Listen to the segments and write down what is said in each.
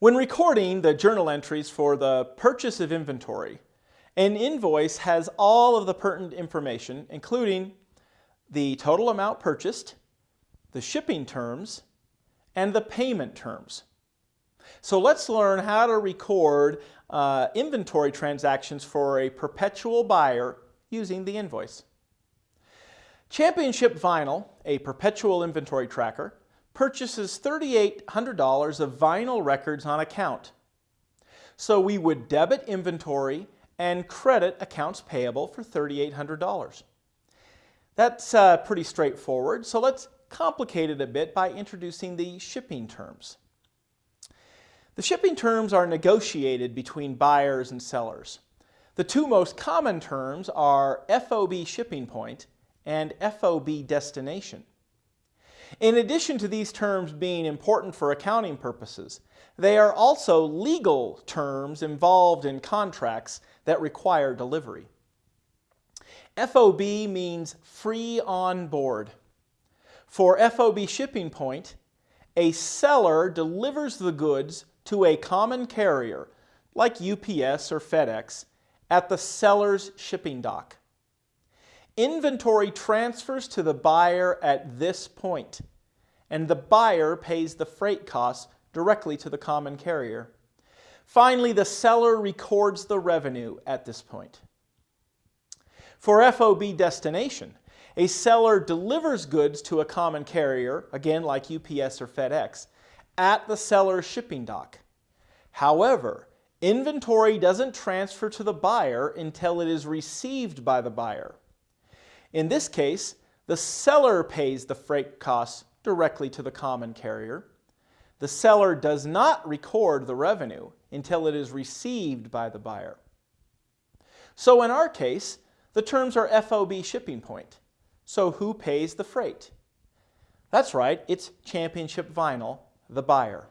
When recording the journal entries for the purchase of inventory, an invoice has all of the pertinent information, including the total amount purchased, the shipping terms, and the payment terms. So let's learn how to record uh, inventory transactions for a perpetual buyer using the invoice. Championship Vinyl, a perpetual inventory tracker, purchases $3,800 of vinyl records on account. So we would debit inventory and credit accounts payable for $3,800. That's uh, pretty straightforward, so let's complicate it a bit by introducing the shipping terms. The shipping terms are negotiated between buyers and sellers. The two most common terms are FOB shipping point and FOB destination. In addition to these terms being important for accounting purposes, they are also legal terms involved in contracts that require delivery. FOB means free on board. For FOB shipping point, a seller delivers the goods to a common carrier, like UPS or FedEx, at the seller's shipping dock. Inventory transfers to the buyer at this point, and the buyer pays the freight costs directly to the common carrier. Finally, the seller records the revenue at this point. For FOB destination, a seller delivers goods to a common carrier, again like UPS or FedEx, at the seller's shipping dock. However, inventory doesn't transfer to the buyer until it is received by the buyer. In this case, the seller pays the freight costs directly to the common carrier. The seller does not record the revenue until it is received by the buyer. So in our case, the terms are FOB shipping point. So who pays the freight? That's right, it's Championship Vinyl, the buyer.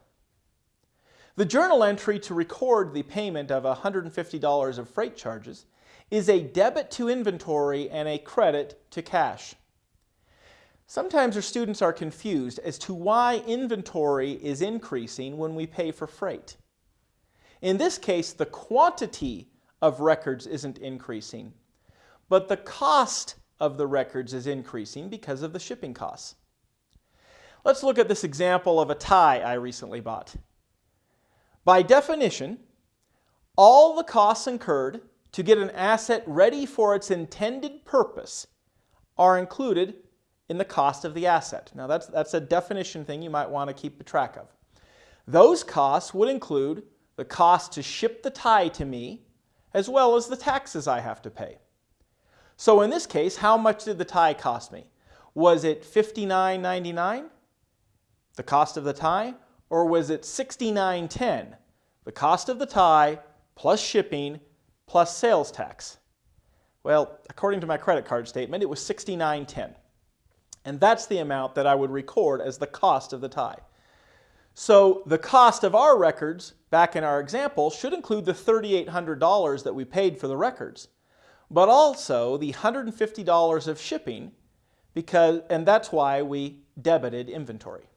The journal entry to record the payment of $150 of freight charges is a debit to inventory and a credit to cash. Sometimes our students are confused as to why inventory is increasing when we pay for freight. In this case, the quantity of records isn't increasing, but the cost of the records is increasing because of the shipping costs. Let's look at this example of a tie I recently bought. By definition, all the costs incurred to get an asset ready for its intended purpose are included in the cost of the asset. Now that's, that's a definition thing you might want to keep track of. Those costs would include the cost to ship the tie to me as well as the taxes I have to pay. So in this case, how much did the tie cost me? Was it $59.99, the cost of the tie, or was it $69.10, the cost of the tie plus shipping plus sales tax? Well, according to my credit card statement, it was $69.10. And that's the amount that I would record as the cost of the tie. So the cost of our records, back in our example, should include the $3,800 that we paid for the records but also the $150 of shipping, because, and that's why we debited inventory.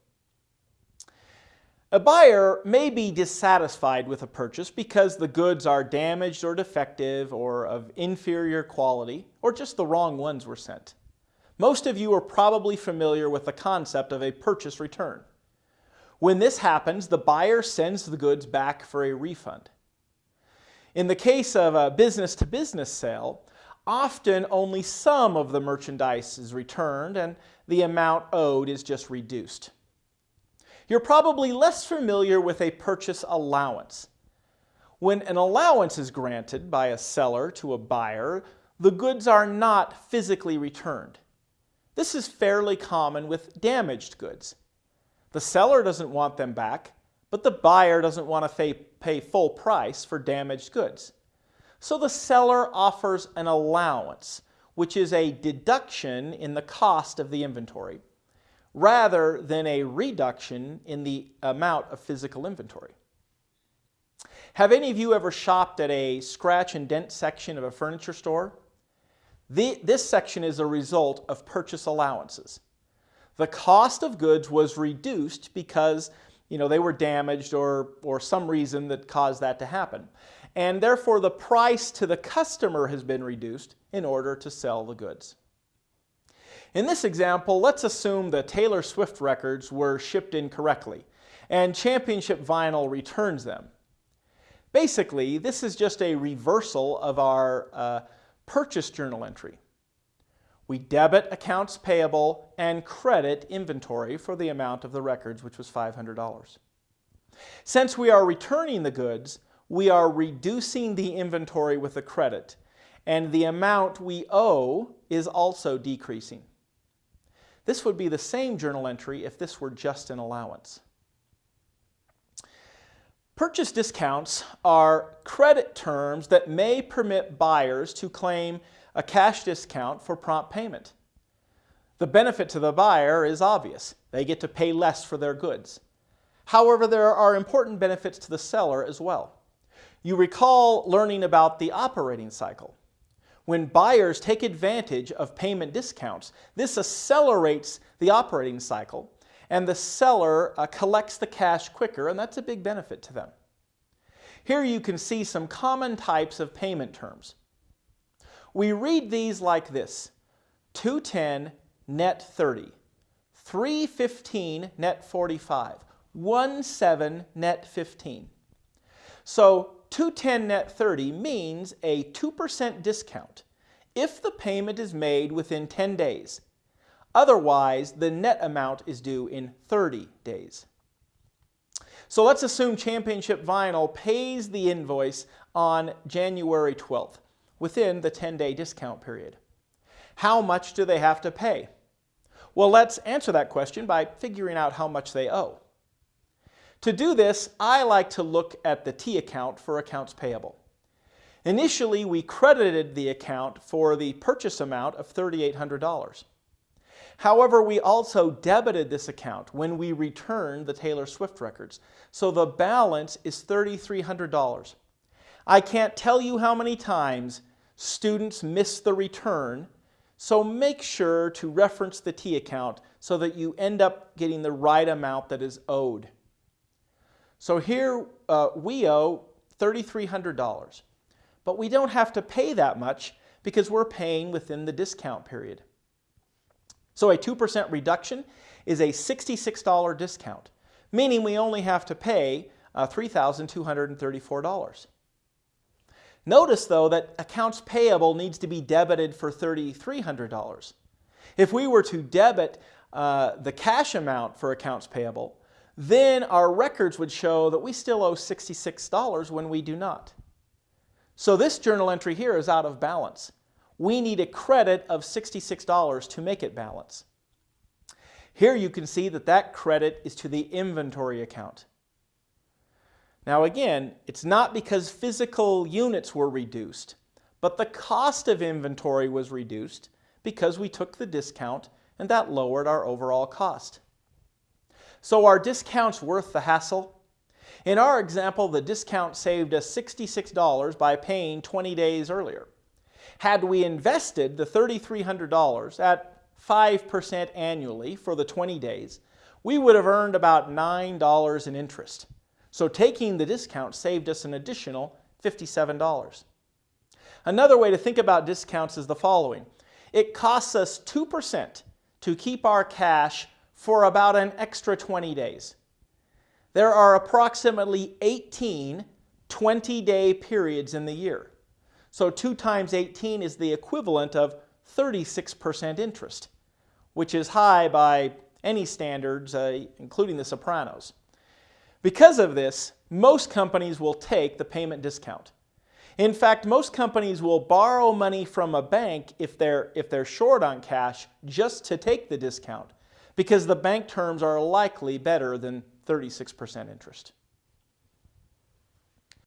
A buyer may be dissatisfied with a purchase because the goods are damaged or defective or of inferior quality or just the wrong ones were sent. Most of you are probably familiar with the concept of a purchase return. When this happens, the buyer sends the goods back for a refund. In the case of a business-to-business -business sale, often only some of the merchandise is returned and the amount owed is just reduced. You're probably less familiar with a purchase allowance. When an allowance is granted by a seller to a buyer, the goods are not physically returned. This is fairly common with damaged goods. The seller doesn't want them back, but the buyer doesn't want to pay full price for damaged goods. So the seller offers an allowance, which is a deduction in the cost of the inventory, rather than a reduction in the amount of physical inventory. Have any of you ever shopped at a scratch and dent section of a furniture store? The, this section is a result of purchase allowances. The cost of goods was reduced because you know, they were damaged or, or some reason that caused that to happen. And therefore the price to the customer has been reduced in order to sell the goods. In this example, let's assume the Taylor Swift records were shipped incorrectly and Championship Vinyl returns them. Basically, this is just a reversal of our uh, purchase journal entry. We debit accounts payable and credit inventory for the amount of the records, which was $500. Since we are returning the goods, we are reducing the inventory with a credit, and the amount we owe is also decreasing. This would be the same journal entry if this were just an allowance. Purchase discounts are credit terms that may permit buyers to claim a cash discount for prompt payment. The benefit to the buyer is obvious. They get to pay less for their goods. However, there are important benefits to the seller as well. You recall learning about the operating cycle. When buyers take advantage of payment discounts, this accelerates the operating cycle and the seller uh, collects the cash quicker and that's a big benefit to them. Here you can see some common types of payment terms. We read these like this, 210 net 30, 315 net 45, 17 net 15. So 210 net 30 means a 2% discount if the payment is made within 10 days. Otherwise, the net amount is due in 30 days. So let's assume Championship Vinyl pays the invoice on January 12th within the 10-day discount period. How much do they have to pay? Well, let's answer that question by figuring out how much they owe. To do this, I like to look at the T account for accounts payable. Initially, we credited the account for the purchase amount of $3,800. However, we also debited this account when we returned the Taylor Swift records, so the balance is $3,300. I can't tell you how many times students miss the return, so make sure to reference the T account so that you end up getting the right amount that is owed. So here uh, we owe $3,300, but we don't have to pay that much because we're paying within the discount period. So a 2% reduction is a $66 discount, meaning we only have to pay uh, $3,234. Notice though that accounts payable needs to be debited for $3,300. If we were to debit uh, the cash amount for accounts payable, then our records would show that we still owe $66 when we do not. So this journal entry here is out of balance. We need a credit of $66 to make it balance. Here you can see that that credit is to the inventory account. Now again, it's not because physical units were reduced, but the cost of inventory was reduced because we took the discount and that lowered our overall cost. So are discounts worth the hassle? In our example, the discount saved us $66 by paying 20 days earlier. Had we invested the $3,300 at 5% annually for the 20 days, we would have earned about $9 in interest. So taking the discount saved us an additional $57. Another way to think about discounts is the following. It costs us 2% to keep our cash for about an extra 20 days. There are approximately 18 20-day periods in the year. So 2 times 18 is the equivalent of 36% interest, which is high by any standards, uh, including the Sopranos. Because of this, most companies will take the payment discount. In fact, most companies will borrow money from a bank if they're, if they're short on cash just to take the discount because the bank terms are likely better than 36% interest.